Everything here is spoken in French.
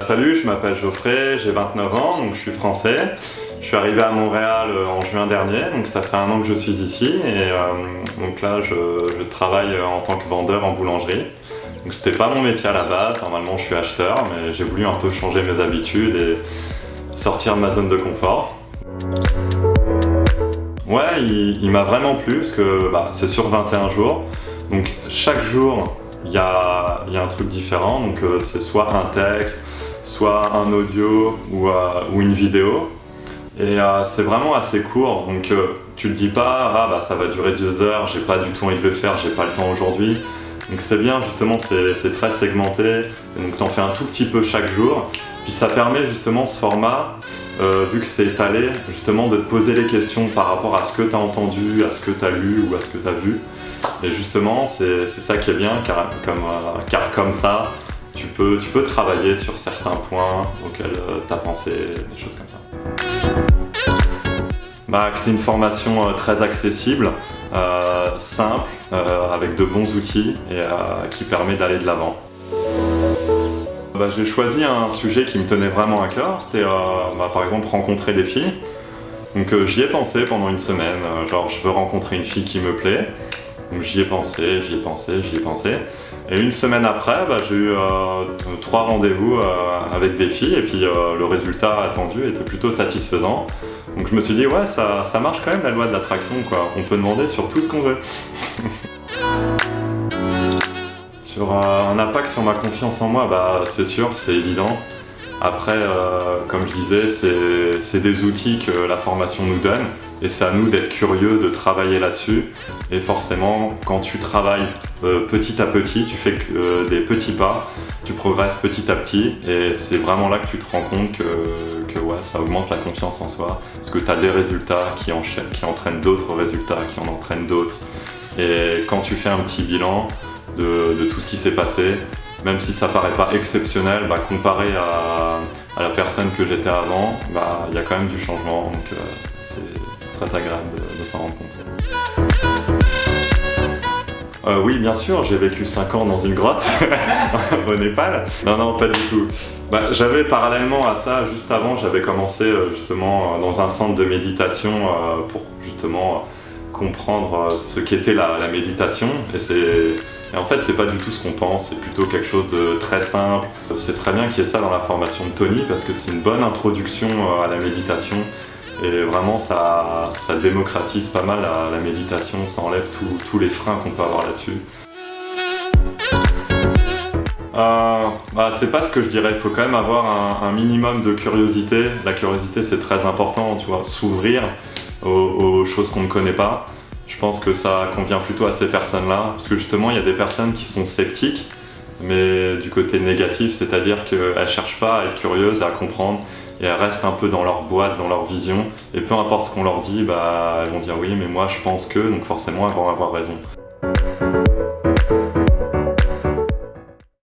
Salut, je m'appelle Geoffrey, j'ai 29 ans, donc je suis français. Je suis arrivé à Montréal euh, en juin dernier, donc ça fait un an que je suis ici et euh, donc là je, travaille en tant que vendeur en boulangerie. Donc c'était pas mon métier à la base, normalement je suis acheteur, mais j'ai voulu un peu changer mes habitudes et sortir de ma zone de confort. Ouais, il, m'a vraiment plu parce que bah, c'est sur 21 jours. Donc chaque jour, il y a, y a, un truc différent. Donc euh, c'est soit un texte, soit un audio ou, euh, ou une vidéo. Et euh, c'est vraiment assez court. Donc tu te dis pas, ah bah ça va durer deux heures, j'ai pas du tout envie de le faire, j'ai pas le temps aujourd'hui. Donc c'est bien justement, c'est très segmenté. donc tu en fais un tout petit peu chaque jour. Puis ça permet justement ce format euh, vu que c'est étalé, justement de te poser les questions par rapport à ce que tu as entendu, à ce que tu as lu ou à ce que tu as vu. Et justement, c'est ça qui est bien, car comme, euh, car comme ça, tu peux, tu peux travailler sur certains points auxquels euh, tu as pensé, des choses comme ça. Bah, c'est une formation très accessible, simple, avec de bons outils et qui permet d'aller de l'avant. Bah, j'ai choisi un sujet qui me tenait vraiment à cœur, c'était euh, bah, par exemple rencontrer des filles. Donc euh, j'y ai pensé pendant une semaine, euh, genre je veux rencontrer une fille qui me plaît. Donc j'y ai pensé, j'y ai pensé, j'y ai pensé. Et une semaine après, bah, j'ai eu trois rendez-vous avec des filles et puis le résultat attendu était plutôt satisfaisant. Donc je me suis dit ouais ça, ça marche quand même la loi de l'attraction quoi, on peut demander sur tout ce qu'on veut. Sur euh, un impact sur ma confiance en moi, bah, c'est sûr, c'est évident. Après, euh, comme je disais, c'est des outils que la formation nous donne et c'est à nous d'être curieux, de travailler là-dessus. Et forcément, quand tu travailles euh, petit à petit, tu fais des petits pas, tu progresses petit à petit et c'est vraiment là que tu te rends compte que, que ouais, ça augmente la confiance en soi parce que tu as des résultats qui, enchaînent, qui entraînent d'autres résultats, qui en entraînent d'autres. Et quand tu fais un petit bilan, de, tout ce qui s'est passé. Même si ça paraît pas exceptionnel, bah, comparé à, la personne que j'étais avant, bah, il y a quand même du changement, donc euh, c'est très agréable de, s'en rendre compte. Euh, oui, bien sûr, j'ai vécu 5 ans dans une grotte au Népal. Non, non, pas du tout. Bah, j'avais parallèlement à ça, juste avant, j'avais commencé euh, justement dans un centre de méditation pour justement comprendre ce qu'était la, la méditation. Et c'est et en fait, c'est pas du tout ce qu'on pense, c'est plutôt quelque chose de très simple. C'est très bien qu'il y ait ça dans la formation de Tony parce que c'est une bonne introduction euh, à la méditation et vraiment ça, ça démocratise pas mal la, méditation, ça enlève tous les freins qu'on peut avoir là-dessus. Euh, bah, c'est pas ce que je dirais, il faut quand même avoir un, minimum de curiosité. La curiosité c'est très important, tu vois, s'ouvrir aux choses qu'on ne connaît pas. Je pense que ça convient plutôt à ces personnes-là, parce que justement, il y a des personnes qui sont sceptiques, mais du côté négatif, c'est-à-dire qu'elles ne cherchent pas à être curieuses, à comprendre, et elles restent un peu dans leur boîte, dans leur vision, et peu importe ce qu'on leur dit, bah, elles vont dire oui, mais moi je pense que, donc forcément elles vont avoir raison.